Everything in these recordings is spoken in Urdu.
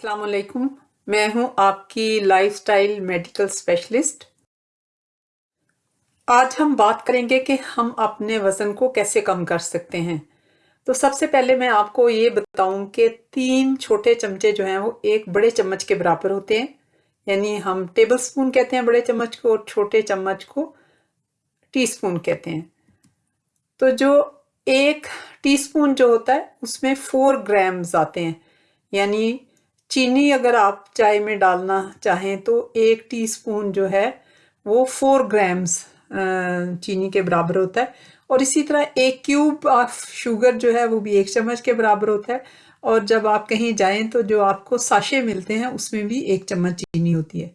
السلام علیکم۔ میں ہوں آپ کی لائف سٹائل میڈیکل اسپیشلسٹ آج ہم بات کریں گے کہ ہم اپنے وزن کو کیسے کم کر سکتے ہیں۔ تو سب سے پہلے میں آپ کو یہ بتاؤں کہ تین چھوٹے چمچے جو ہیں وہ ایک بڑے چمچ کے برابر ہوتے ہیں۔ یعنی ہم ٹیبل سپون کہتے ہیں بڑے چمچ کو اور چھوٹے چمچ کو ٹی سپون کہتے ہیں۔ تو جو ایک ٹی سپون جو ہوتا ہے اس میں فور گرامز آتے ہیں۔ یعنی چینی اگر آپ چائے میں ڈالنا چاہیں تو ایک ٹی سپون جو ہے وہ فور گرامز چینی کے برابر ہوتا ہے۔ اور اسی طرح ایک کیوب آف شوگر جو ہے وہ بھی ایک چمچ کے برابر ہوتا ہے۔ اور جب آپ کہیں جائیں تو جو آپ کو ساشے ملتے ہیں اس میں بھی ایک چمچ چینی ہوتی ہے۔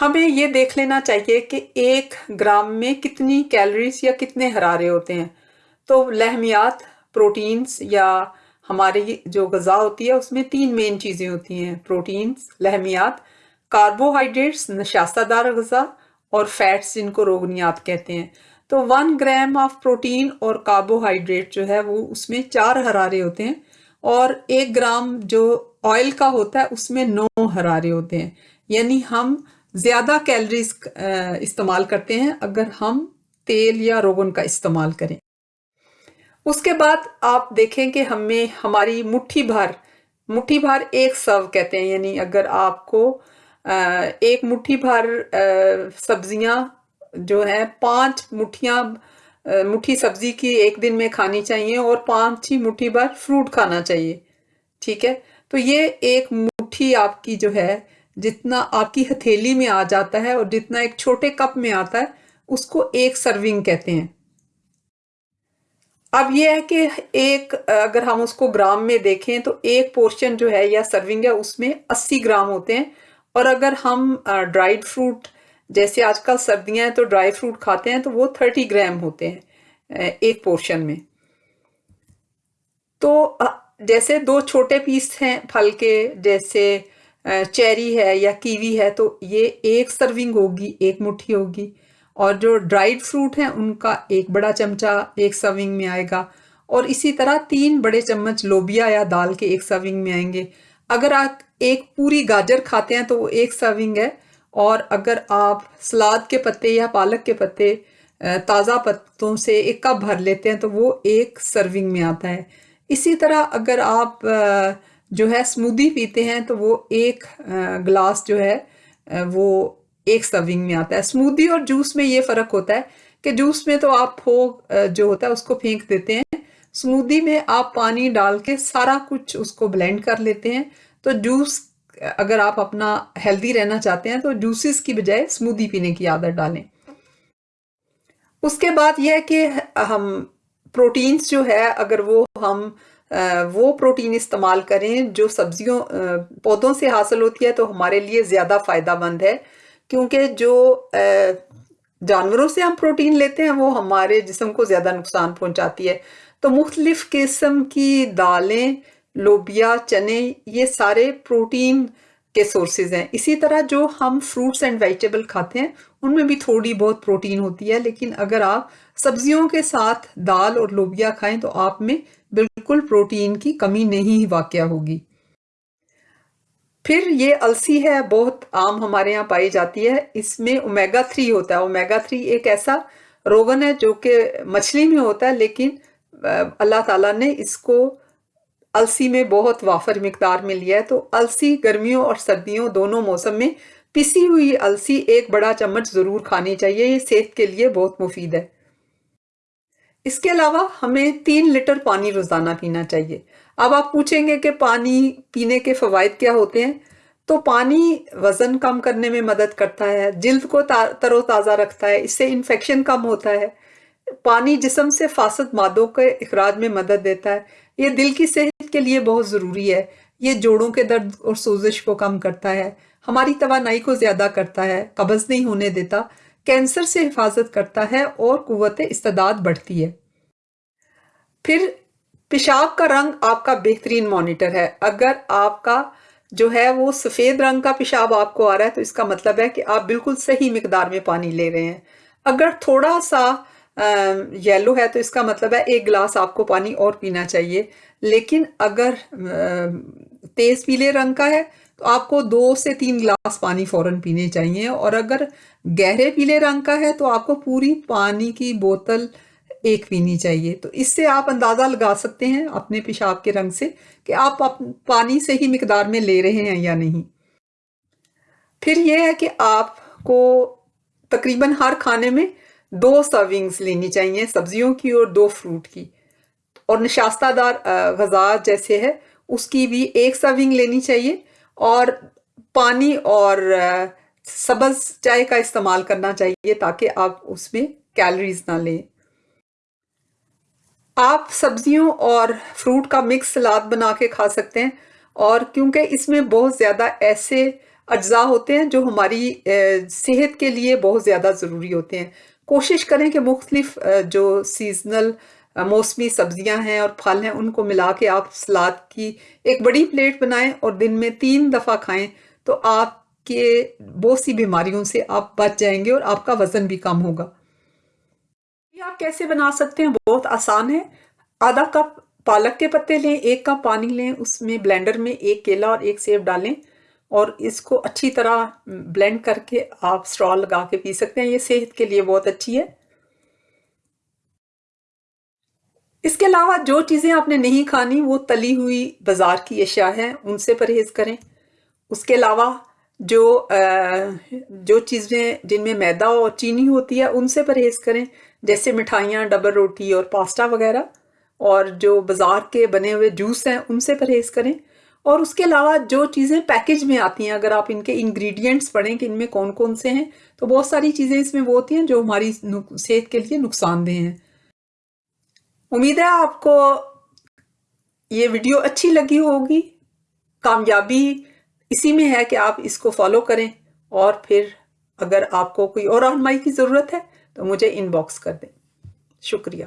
ہمیں یہ دیکھ لینا چاہیے کہ ایک گرام میں کتنی کیلریز یا کتنے حرارے ہوتے ہیں۔ تو لہمیات پروٹینز یا ہماری جو غذا ہوتی ہے، اس میں تین مین چیزیں ہوتی ہیں پروٹینز لہمیات کاربوہائیڈریٹس نشاستہ دار غذا اور فیٹس جن کو روگنیات کہتے ہیں۔ تو ون گرام آف پروٹین اور کاربوہائیڈریٹ جو ہے، وہ اس میں چار حرارے ہوتے ہیں اور ایک گرام جو آئل کا ہوتا ہے، اس میں نو حرارے ہوتے ہیں۔ یعنی ہم زیادہ کیلریز استعمال کرتے ہیں اگر ہم تیل یا روغن کا استعمال کریں۔ اس کے بعد آپ دیکھیں کہ ہمیں ہماری مٹھی بھر مٹھی بھر ایک سو کہتے ہیں یعنی اگر آپ کو ایک مٹھی بھر سبزیاں جو ہیں، پانچ مٹھیاں مٹھی سبزی کی ایک دن میں کھانی چاہیے اور پانچ ہی مٹھی بھر فروٹ کھانا چاہیے، ٹھیک ہے؟ تو یہ ایک مٹھی آپ کی جو ہے، جتنا آپ کی ہتھیلی میں آ جاتا ہے اور جتنا ایک چھوٹے کپ میں آتا ہے، اس کو ایک سرونگ کہتے ہیں۔ اب یہ ہے کہ ایک، اگر ہم اس کو گرام میں دیکھیں تو ایک پورشن جو ہے یا سرونگ ہے، اس میں اسی گرام ہوتے ہیں۔ اور اگر ہم ڈرائیڈ فروٹ جیسے آج کل سردیاں ہیں تو ڈرائی فروٹ کھاتے ہیں تو وہ تھرٹی گرام ہوتے ہیں ایک پورشن میں۔ تو جیسے دو چھوٹے پیس ہیں پھل کے، جیسے چیری ہے یا کیوی ہے تو یہ ایک سرونگ ہوگی، ایک مٹھی ہوگی۔ اور جو ڈرائیڈ فروٹ ہیں، ان کا ایک بڑا چمچہ ایک سرونگ میں آئے گا۔ اور اسی طرح تین بڑے چمچ لوبیا یا دال کے ایک سرونگ میں آئیں گے۔ اگر آپ ایک پوری گاجر کھاتے ہیں تو وہ ایک سرونگ ہے۔ اور اگر آپ سلاد کے پتے یا پالک کے پتے تازہ پتوں سے ایک کپ بھر لیتے ہیں تو وہ ایک سرونگ میں آتا ہے۔ اسی طرح اگر آپ جو ہے سمودی پیتے ہیں تو وہ ایک گلاس جو ہے وہ ایک سرونگ میں آتا ہے۔ سمودی اور جوس میں یہ فرق ہوتا ہے کہ جوس میں تو آپ پھوگ جو ہوتا ہے اس کو پھینک دیتے ہیں۔ سمودی میں آپ پانی ڈال کے سارا کچھ اس کو بلینڈ کر لیتے ہیں۔ تو جوس، اگر آپ اپنا ہیلدی رہنا چاہتے ہیں تو جوسز کی بجائے سمودی پینے کی عادت ڈالیں۔ اس کے بعد یہ ہے کہ ہم پروٹینز جو ہے، اگر وہ ہم وہ پروٹین استعمال کریں جو سبزیوں پودوں سے حاصل ہوتی ہے تو ہمارے لیے زیادہ فائدہ مند ہے۔ کیونکہ جو جانوروں سے ہم پروٹین لیتے ہیں، وہ ہمارے جسم کو زیادہ نقصان پہنچاتی ہے۔ تو مختلف قسم کی دالیں، لوبیا، چنے، یہ سارے پروٹین کے سورسز ہیں۔ اسی طرح جو ہم فروٹس اینڈ ویجیٹیبل کھاتے ہیں، ان میں بھی تھوڑی بہت پروٹین ہوتی ہے، لیکن اگر آپ سبزیوں کے ساتھ دال اور لوبیا کھائیں، تو آپ میں بالکل پروٹین کی کمی نہیں واقع ہوگی۔ پھر یہ السی ہے، بہت عام ہمارے یہاں پائی جاتی ہے۔ اس میں اومیگا تھری ہوتا ہے۔ اومیگا تھری ایک ایسا روغن ہے جو کہ مچھلی میں ہوتا ہے، لیکن اللہ تعالیٰ نے اس کو السی میں بہت وافر مقدار میں لیا ہے۔ تو السی گرمیوں اور سردیوں دونوں موسم میں پسی ہوئی السی ایک بڑا چمچ ضرور کھانی چاہیے۔ یہ صحت کے لیے بہت مفید ہے۔ اس کے علاوہ ہمیں تین لیٹر پانی روزانہ پینا چاہیے۔ اب آپ پوچھیں گے کہ پانی پینے کے فوائد کیا ہوتے ہیں؟ تو پانی وزن کم کرنے میں مدد کرتا ہے، جلد کو تر و تازہ رکھتا ہے، اس سے انفیکشن کم ہوتا ہے۔ پانی جسم سے فاسد مادوں کے اخراج میں مدد دیتا ہے۔ یہ دل کی صحت کے لیے بہت ضروری ہے۔ یہ جوڑوں کے درد اور سوزش کو کم کرتا ہے۔ ہماری توانائی کو زیادہ کرتا ہے، قبض نہیں ہونے دیتا۔ کینسر سے حفاظت کرتا ہے اور قوت استداد بڑھتی ہے۔ پھر پیشاب کا رنگ آپ کا بہترین مانیٹر ہے۔ اگر آپ کا جو ہے وہ سفید رنگ کا پیشاب آپ کو آ رہا ہے تو اس کا مطلب ہے کہ آپ بالکل صحیح مقدار میں پانی لے رہے ہیں۔ اگر تھوڑا سا یلو ہے تو اس کا مطلب ہے ایک گلاس آپ کو پانی اور پینا چاہیے۔ لیکن اگر تیز پیلے رنگ کا ہے تو آپ کو دو سے تین گلاس پانی فوراً پینے چاہیے۔ اور اگر گہرے پیلے رنگ کا ہے تو آپ کو پوری پانی کی بوتل ایک پینی چاہیے۔ تو اس سے آپ اندازہ لگا سکتے ہیں اپنے پیشاب کے رنگ سے کہ آپ پانی سے ہی مقدار میں لے رہے ہیں یا نہیں۔ پھر یہ ہے کہ آپ کو تقریباً ہر کھانے میں دو سرونگز لینی چاہیے، سبزیوں کی اور دو فروٹ کی۔ اور نشاستہ دار غذا جیسے ہے، اس کی بھی ایک سرونگ لینی چاہیے۔ اور پانی اور سبز چائے کا استعمال کرنا چاہیے تاکہ آپ اس میں کیلریز نہ لیں۔ آپ سبزیوں اور فروٹ کا مکس سلاد بنا کے کھا سکتے ہیں اور کیونکہ اس میں بہت زیادہ ایسے اجزاء ہوتے ہیں جو ہماری صحت کے لیے بہت زیادہ ضروری ہوتے ہیں۔ کوشش کریں کہ مختلف جو سیزنل موسمی سبزیاں ہیں اور پھل ہیں، ان کو ملا کے آپ سلاد کی ایک بڑی پلیٹ بنائیں اور دن میں تین دفعہ کھائیں تو آپ کے بہت سی بیماریوں سے آپ بچ جائیں گے اور آپ کا وزن بھی کم ہوگا۔ آپ کیسے بنا سکتے ہیں؟ بہت آسان ہے۔ آدھا کپ پالک کے پتے لیں، ایک کپ پانی لیں، اس میں بلینڈر میں ایک کیلا اور ایک سیب ڈالیں اور اس کو اچھی طرح بلینڈ کر کے آپ سٹرال لگا کے پی سکتے ہیں۔ یہ صحت کے لیے بہت اچھی ہے۔ اس کے علاوہ جو چیزیں آپ نے نہیں کھانی، وہ تلی ہوئی بازار کی اشیاء ہیں، ان سے پرہیز کریں۔ اس کے علاوہ جو جو چیزیں جن میں میدا اور چینی ہوتی ہے، ان سے پرہیز کریں۔ جیسے مٹھائیاں، ڈبل روٹی اور پاستا وغیرہ، اور جو بازار کے بنے ہوئے جوس ہیں، ان سے پرہیز کریں۔ اور اس کے علاوہ جو چیزیں پیکج میں آتی ہیں، اگر آپ ان کے انگریڈینٹس پڑھیں کہ ان میں کون کون سے ہیں، تو بہت ساری چیزیں اس میں وہ ہوتی ہیں جو ہماری صحت کے لیے نقصان دہ ہیں۔ امید ہے آپ کو یہ ویڈیو اچھی لگی ہوگی۔ کامیابی اسی میں ہے کہ آپ اس کو فالو کریں۔ اور پھر اگر آپ کو کوئی اور رہنمائی کی ضرورت ہے تو مجھے ان باکس کر دیں۔ شکریہ۔